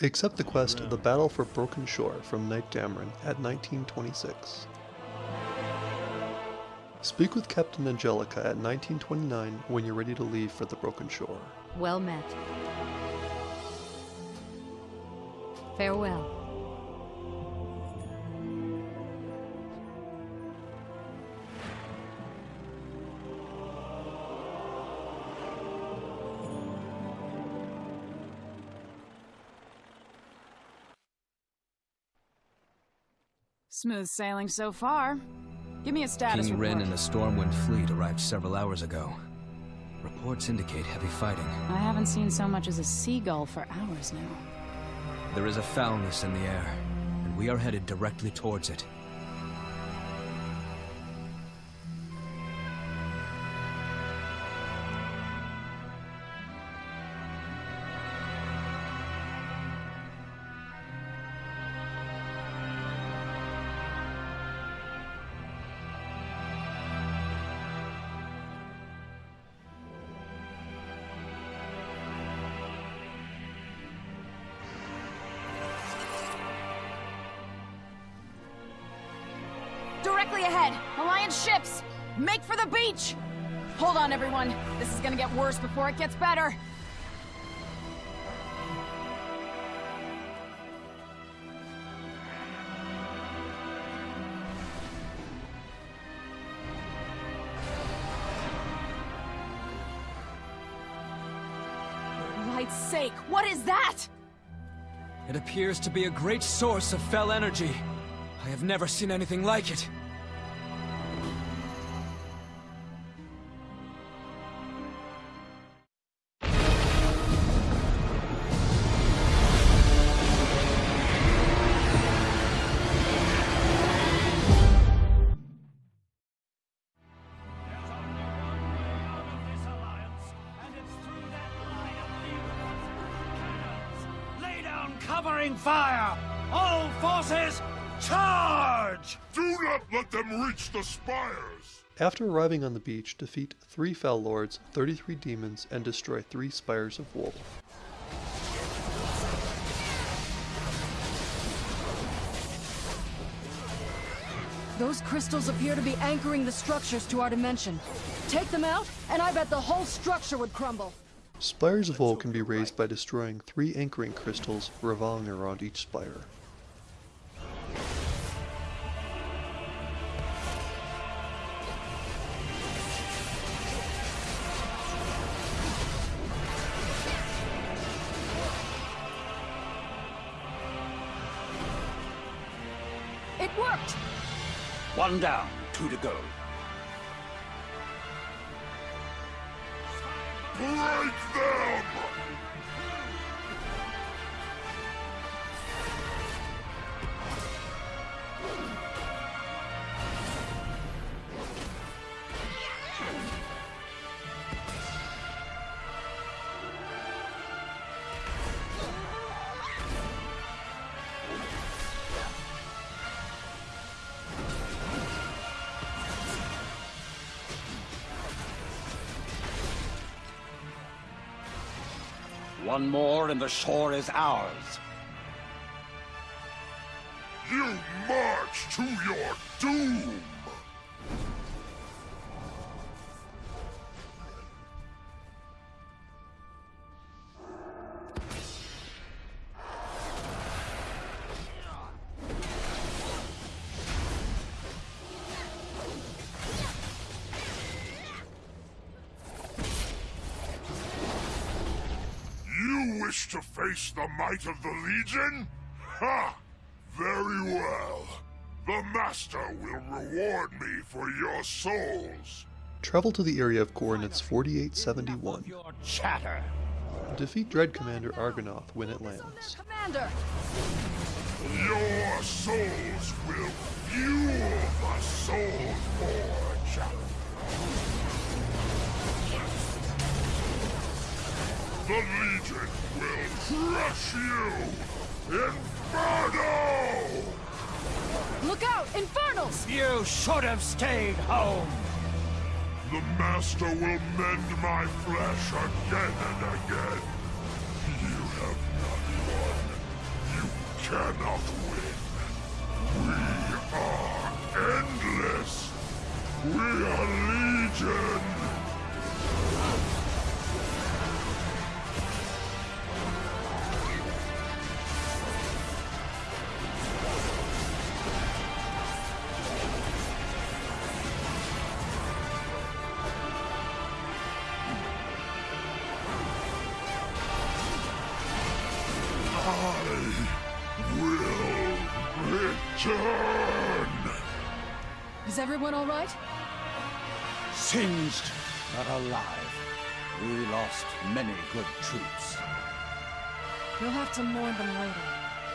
Accept the quest of The Battle for Broken Shore from Knight Dameron at 1926. Speak with Captain Angelica at 1929 when you're ready to leave for the Broken Shore. Well met. Farewell. Smooth sailing so far. Give me a status King report. Wrynn and the Stormwind fleet arrived several hours ago. Reports indicate heavy fighting. I haven't seen so much as a seagull for hours now. There is a foulness in the air, and we are headed directly towards it. Ships! Make for the beach! Hold on, everyone. This is gonna get worse before it gets better. Light's sake, what is that? It appears to be a great source of fel energy. I have never seen anything like it. Covering fire! All forces, charge! Do not let them reach the spires! After arriving on the beach, defeat three Fel Lords, 33 demons, and destroy three Spires of Woe. Those crystals appear to be anchoring the structures to our dimension. Take them out, and I bet the whole structure would crumble. Spires of Woe can be raised by destroying three anchoring crystals revolving around each spire. It worked! One down, two to go. Break them! One more and the shore is ours. You march to your doom! To the might of the Legion? Ha! Very well. The Master will reward me for your souls. Travel to the area of coordinates 4871. Your chatter. Defeat Dread Commander Arganoth when it lands. Commander! Your souls will fuel the Soul Forge. The Legion will crush you! Inferno! Look out! Infernals! You should have stayed home. The Master will mend my flesh again and again. You have not won You cannot win. We are endless. We are Legion. Return. Is everyone all right? Singed, but alive. We lost many good troops. You'll have to mourn them later.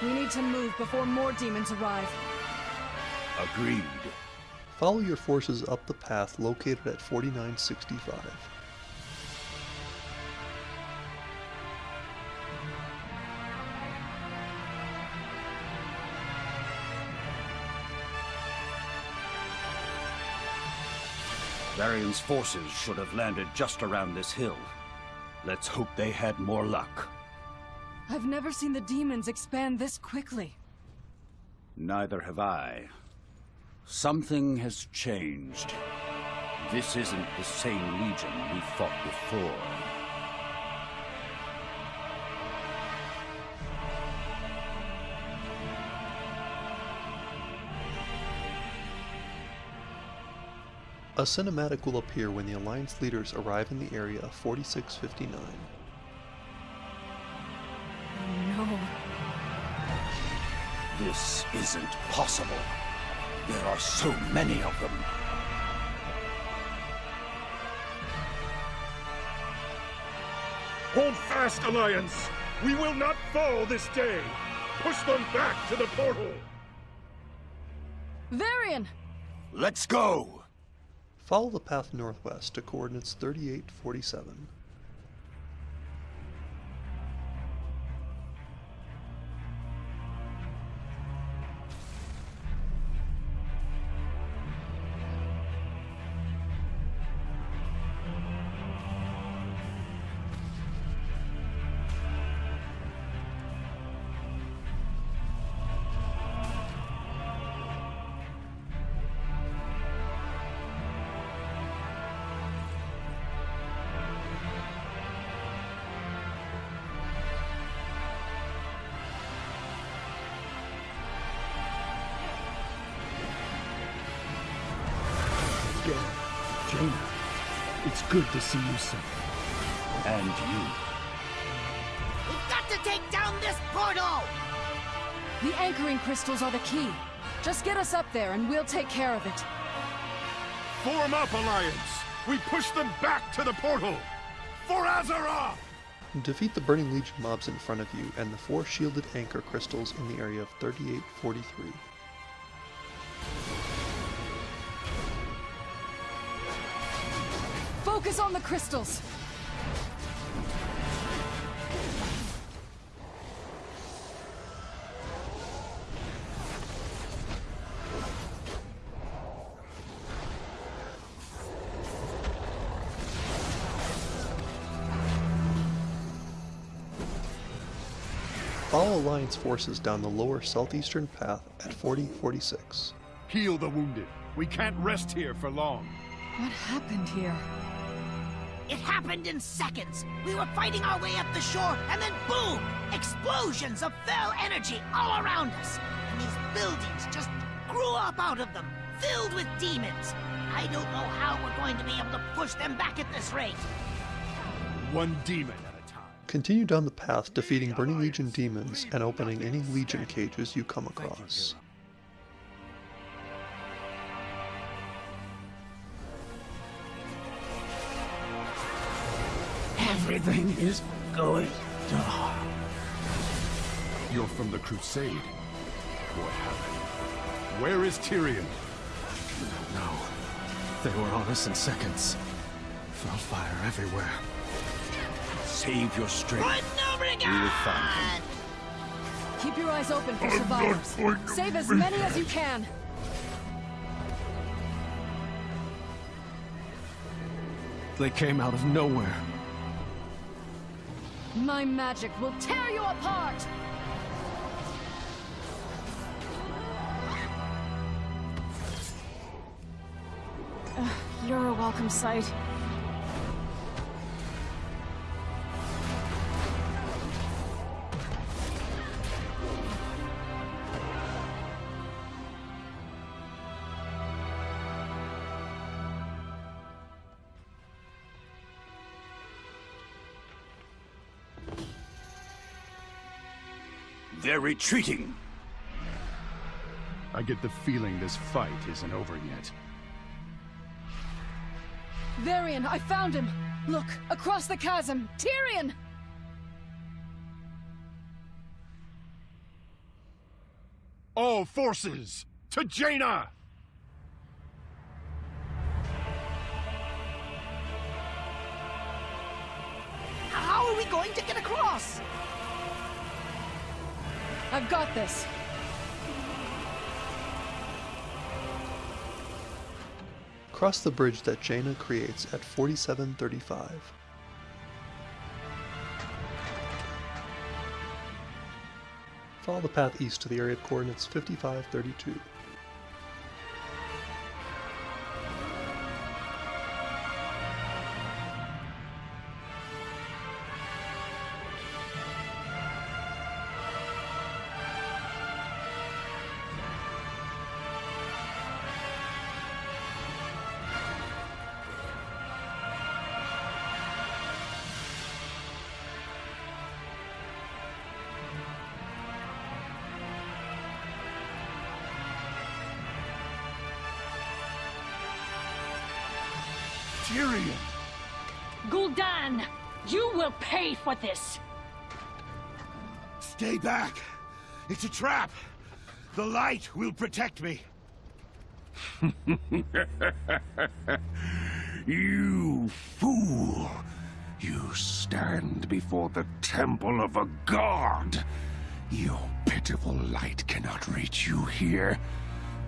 We need to move before more demons arrive. Agreed. Follow your forces up the path located at 4965. Varian's forces should have landed just around this hill. Let's hope they had more luck. I've never seen the demons expand this quickly. Neither have I. Something has changed. This isn't the same Legion we fought before. A cinematic will appear when the Alliance leaders arrive in the area of 4659. No. This isn't possible. There are so many of them. Hold fast, Alliance! We will not fall this day! Push them back to the portal! Varian! Let's go! Follow the path northwest to coordinates 38, 47. Good to see you safe. And you. We've got to take down this portal! The anchoring crystals are the key. Just get us up there and we'll take care of it. Form up, Alliance! We push them back to the portal! For Azeroth! Defeat the Burning Legion mobs in front of you and the four shielded anchor crystals in the area of 3843. Focus on the crystals! Follow Alliance forces down the lower southeastern path at 4046. Heal the wounded. We can't rest here for long. What happened here? It happened in seconds. We were fighting our way up the shore, and then boom! Explosions of fel energy all around us. And these buildings just grew up out of them, filled with demons. I don't know how we're going to be able to push them back at this rate. One demon at a time. Continue down the path defeating Burning Legion demons and opening any Legion cages you come across. Everything is going dark. You're from the Crusade. What happened? Where is Tirion? No. They were on us in seconds. Felt fire everywhere. Save your strength. Run, We will find him. Keep your eyes open for I'm survivors. Save as be many as you can. They came out of nowhere. My magic will tear you apart! Uh, you're a welcome sight. Retreating. I get the feeling this fight isn't over yet. Varian, I found him! Look, across the chasm! Tirion! All forces, to Jaina! How are we going to get across? I've got this. Cross the bridge that Jaina creates at 4735. Follow the path east to the area of coordinates 5532. Tirion! Gul'dan, you will pay for this! Stay back! It's a trap! The light will protect me! You fool! You stand before the temple of a god! Your pitiful light cannot reach you here.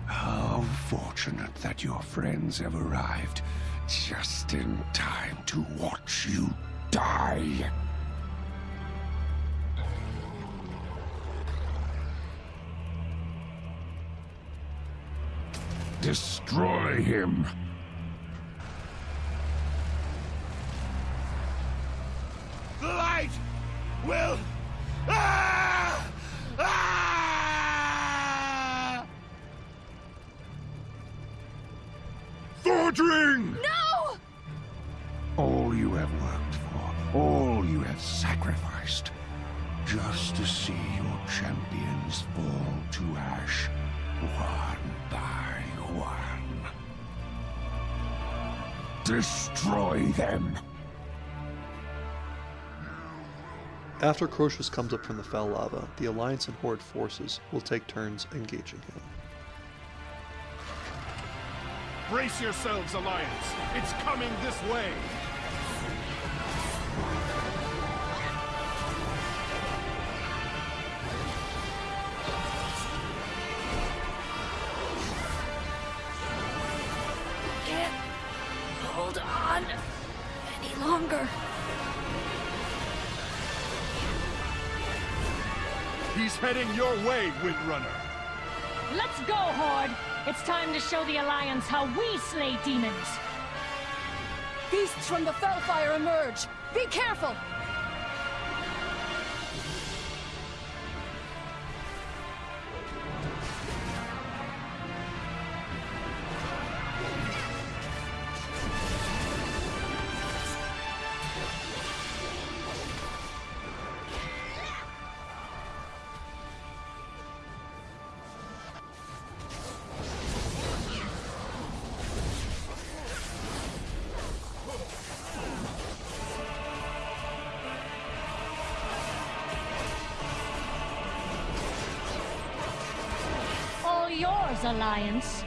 How fortunate that your friends have arrived just in time to watch you die. Destroy him! The light will... All you have worked for, all you have sacrificed, just to see your champions fall to ash, one by one. Destroy them! After Krosus comes up from the fel lava, the Alliance and Horde forces will take turns engaging him. Brace yourselves, Alliance! It's coming this way! Any. He's heading your way, Windrunner! Let's go, Horde! It's time to show the Alliance how we slay demons! Beasts from the Felfire emerge! Be careful! Alliance.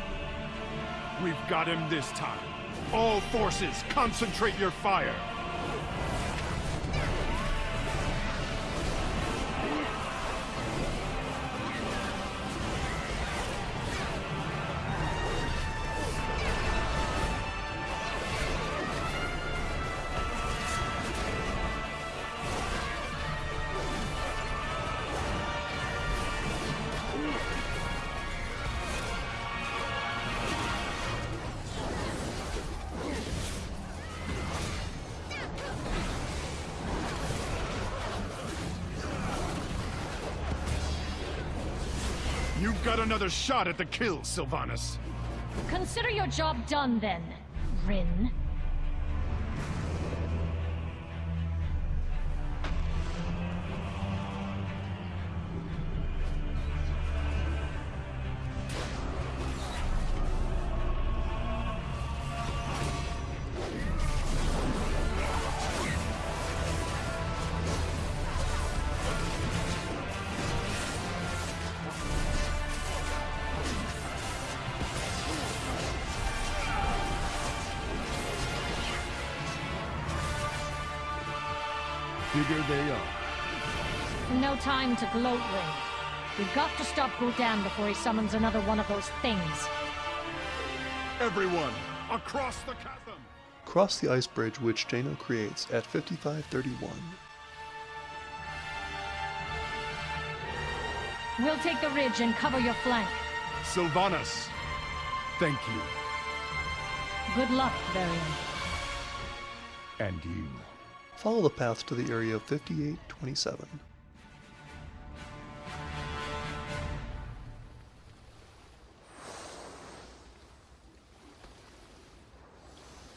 We've got him this time. All forces, concentrate your fire! You've got another shot at the kill, Sylvanas. Consider your job done then, Wrynn. No time to gloat, Wrynn. We've got to stop Gul'dan before he summons another one of those things. Everyone, across the chasm! Cross the ice bridge which Jaina creates at 5531. We'll take the ridge and cover your flank. Sylvanas, thank you. Good luck, Varian. And you. Follow the path to the area of 5827.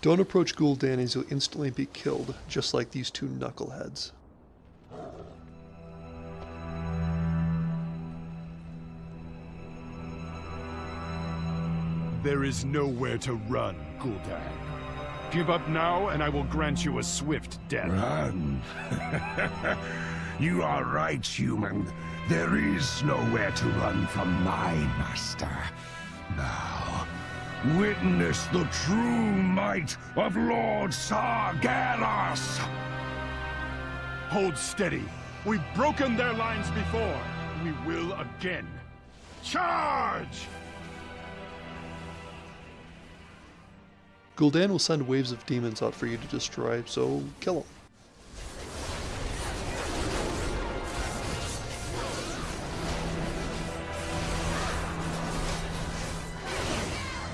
Don't approach Gul'dan as you'll instantly be killed, just like these two knuckleheads. There is nowhere to run, Gul'dan. Give up now, and I will grant you a swift death. Run. you are right, human. There is nowhere to run from my master. Now, witness the true might of Lord Sargeras! Hold steady. We've broken their lines before. We will again. Charge! Gul'dan will send waves of demons out for you to destroy, so kill them.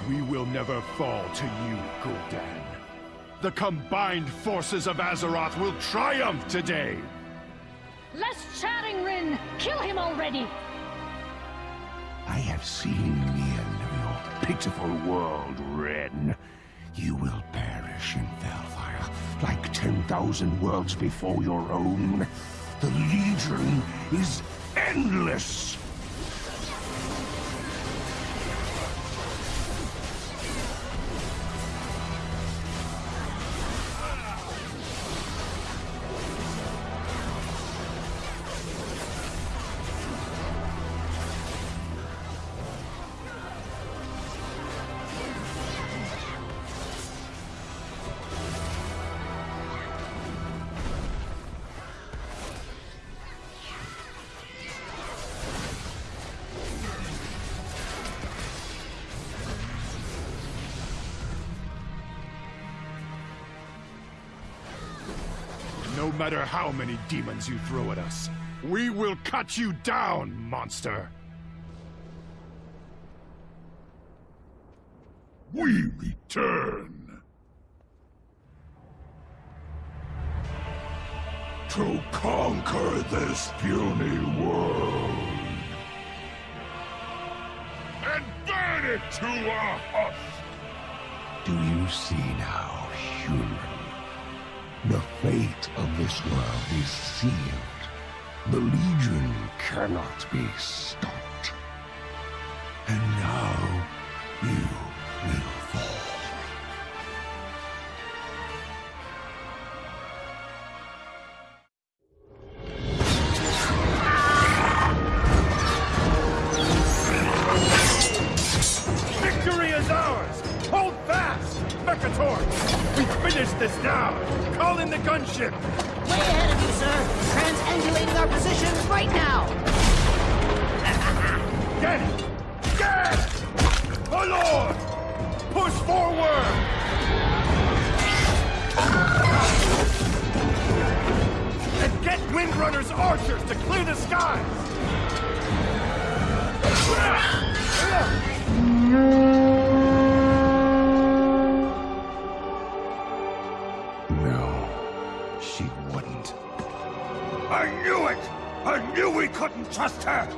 We will never fall to you, Gul'dan. The combined forces of Azeroth will triumph today! Less chatting, Wrynn! Kill him already! I have seen the end of your pitiful world, Wrynn. You will perish in Felfire, like 10,000 worlds before your own. The Legion is endless! Matter how many demons you throw at us, we will cut you down, monster! We return. To conquer this puny world. And burn it to a husk. Do you see now, human? The fate of this world is sealed. The Legion cannot be stopped. Windrunner's archers to clear the skies! No, she wouldn't. I knew it! I knew we couldn't trust her!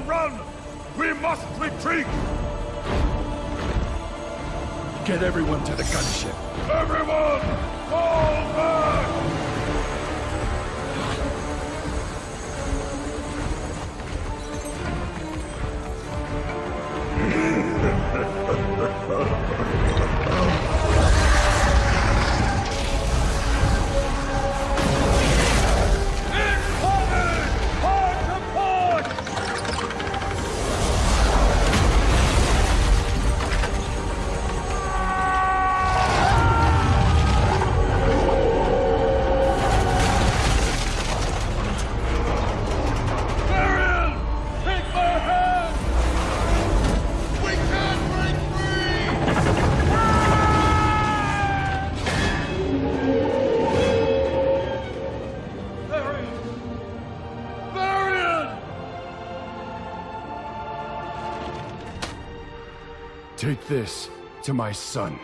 Run! We must retreat! Get everyone to the gunship. Everyone! Fall back! Ha ha ha ha! Take this to my son.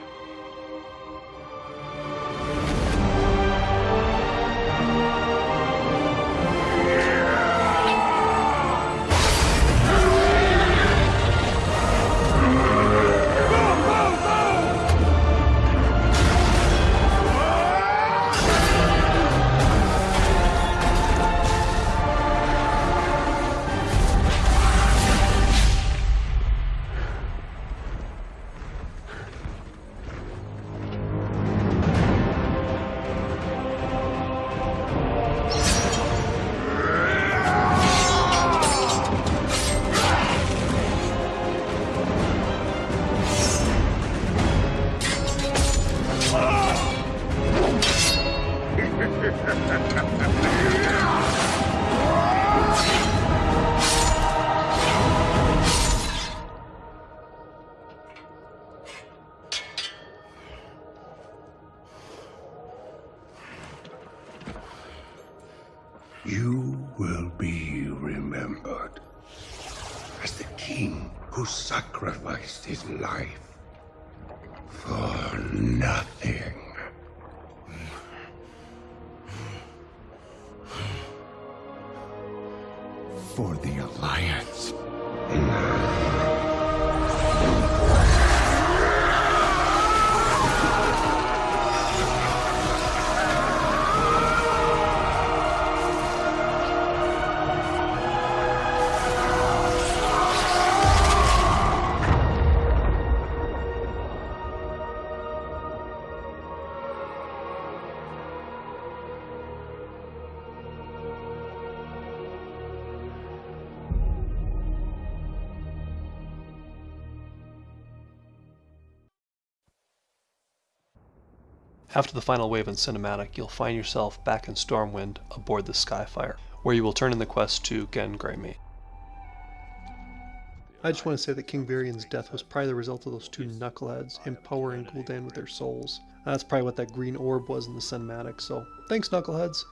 For the Alliance. After the final wave in cinematic, you'll find yourself back in Stormwind aboard the Skyfire, where you will turn in the quest to Genn Greymane. I just want to say that King Varian's death was probably the result of those two knuckleheads empowering Gul'dan with their souls. That's probably what that green orb was in the cinematic, so thanks knuckleheads!